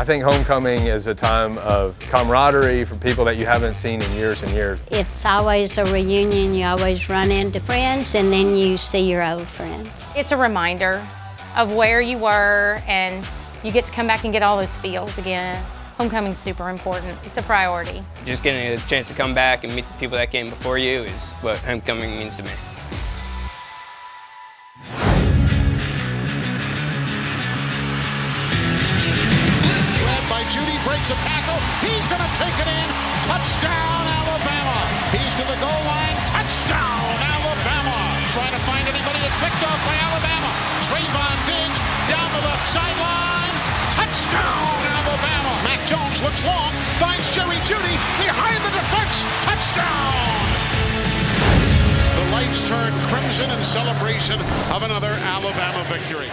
I think homecoming is a time of camaraderie for people that you haven't seen in years and years. It's always a reunion. You always run into friends and then you see your old friends. It's a reminder of where you were and you get to come back and get all those feels again. Homecoming's super important. It's a priority. Just getting a chance to come back and meet the people that came before you is what homecoming means to me. Jeudy, breaks a tackle. He's going to take it in. Touchdown, Alabama. He's to the goal line. Touchdown, Alabama. Trying to find anybody. It's picked off by Alabama. Trevon Diggs down to the sideline. Touchdown, Alabama. Mac Jones looks long, finds Jerry Jeudy behind the defense. Touchdown. The lights turn crimson in celebration of another Alabama victory.